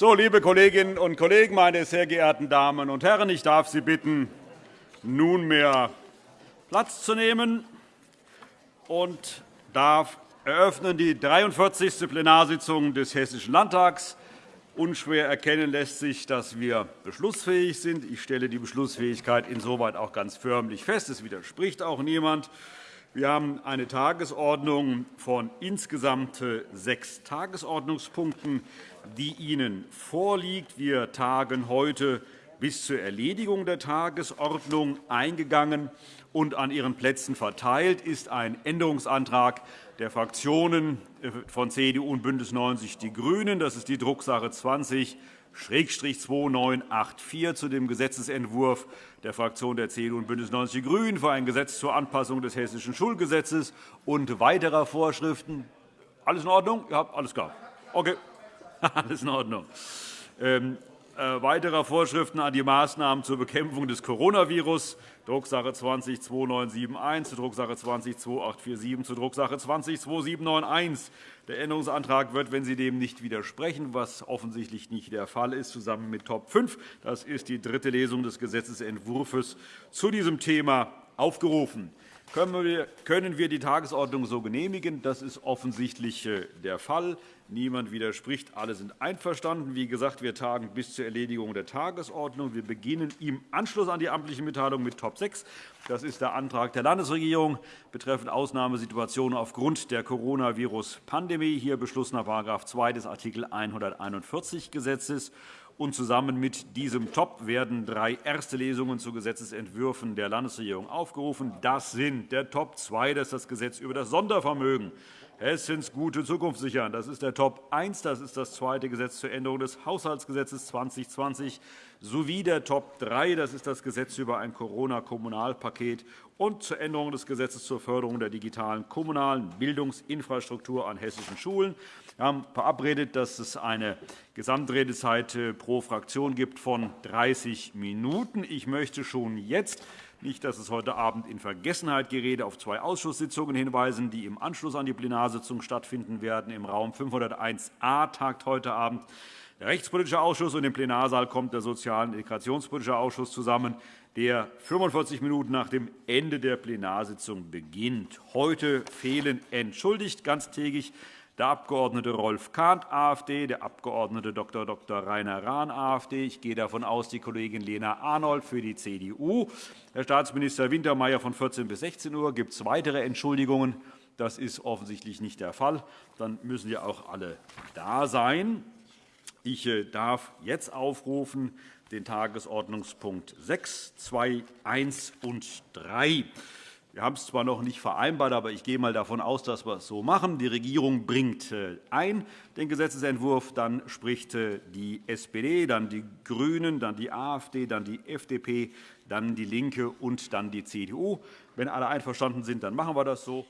So, liebe Kolleginnen und Kollegen, meine sehr geehrten Damen und Herren, ich darf Sie bitten, nunmehr Platz zu nehmen und darf eröffnen die 43. Plenarsitzung des Hessischen Landtags. Unschwer erkennen lässt sich, dass wir beschlussfähig sind. Ich stelle die Beschlussfähigkeit insoweit auch ganz förmlich fest. Es widerspricht auch niemand. Wir haben eine Tagesordnung von insgesamt sechs Tagesordnungspunkten, die Ihnen vorliegt. Wir tagen heute bis zur Erledigung der Tagesordnung eingegangen und an Ihren Plätzen verteilt ist ein Änderungsantrag der Fraktionen von CDU und BÜNDNIS 90 die GRÜNEN. Das ist die Drucksache 20 2984 zu dem Gesetzentwurf der Fraktion der CDU und BÜNDNIS 90 die GRÜNEN für ein Gesetz zur Anpassung des Hessischen Schulgesetzes und weiterer Vorschriften. Alles in Ordnung? Ja, alles klar. Okay. Alles in Ordnung. Äh, weiterer Vorschriften an die Maßnahmen zur Bekämpfung des Coronavirus, Drucksache 20-2971, Drucksache 20-2847, zu Drucksache 20-2791. Der Änderungsantrag wird, wenn Sie dem nicht widersprechen, was offensichtlich nicht der Fall ist, zusammen mit Top 5, das ist die dritte Lesung des Gesetzentwurfs, zu diesem Thema aufgerufen. Können wir die Tagesordnung so genehmigen? Das ist offensichtlich äh, der Fall. Niemand widerspricht. Alle sind einverstanden. Wie gesagt, wir tagen bis zur Erledigung der Tagesordnung. Wir beginnen im Anschluss an die amtliche Mitteilung mit Top 6. Das ist der Antrag der Landesregierung betreffend Ausnahmesituationen aufgrund der Coronavirus-Pandemie. Hier Beschluss nach § 2 des Art. 141 Gesetzes. Und zusammen mit diesem Top werden drei erste Lesungen zu Gesetzentwürfen der Landesregierung aufgerufen. Das sind der Top 2, das ist das Gesetz über das Sondervermögen. Hessens gute Zukunft sichern. Das ist der Top 1. Das ist das zweite Gesetz zur Änderung des Haushaltsgesetzes 2020 sowie der Top 3. Das ist das Gesetz über ein Corona-Kommunalpaket und zur Änderung des Gesetzes zur Förderung der digitalen kommunalen Bildungsinfrastruktur an hessischen Schulen. Wir haben verabredet, dass es eine Gesamtredezeit äh, pro Fraktion gibt von 30 Minuten. Ich möchte schon jetzt nicht, dass es heute Abend in Vergessenheit gerät, auf zwei Ausschusssitzungen hinweisen, die im Anschluss an die Plenarsitzung stattfinden werden. Im Raum 501a tagt heute Abend der Rechtspolitische Ausschuss, und im Plenarsaal kommt der Sozial- und Integrationspolitische Ausschuss zusammen, der 45 Minuten nach dem Ende der Plenarsitzung beginnt. Heute fehlen entschuldigt ganztägig der Abg. Rolf Kahnt, AfD, der Abg. Dr. Dr. Rainer Rahn, AfD. Ich gehe davon aus, die Kollegin Lena Arnold für die CDU. Herr Staatsminister Wintermeyer von 14 bis 16 Uhr. Gibt es weitere Entschuldigungen? Das ist offensichtlich nicht der Fall. Dann müssen ja auch alle da sein. Ich äh, darf jetzt aufrufen den Tagesordnungspunkt 6, 2, 1 und 3. Wir haben es zwar noch nicht vereinbart, aber ich gehe einmal davon aus, dass wir es so machen. Die Regierung bringt äh, ein den Gesetzentwurf, dann spricht äh, die SPD, dann die GRÜNEN, dann die AfD, dann die FDP, dann die LINKE und dann die CDU. Wenn alle einverstanden sind, dann machen wir das so.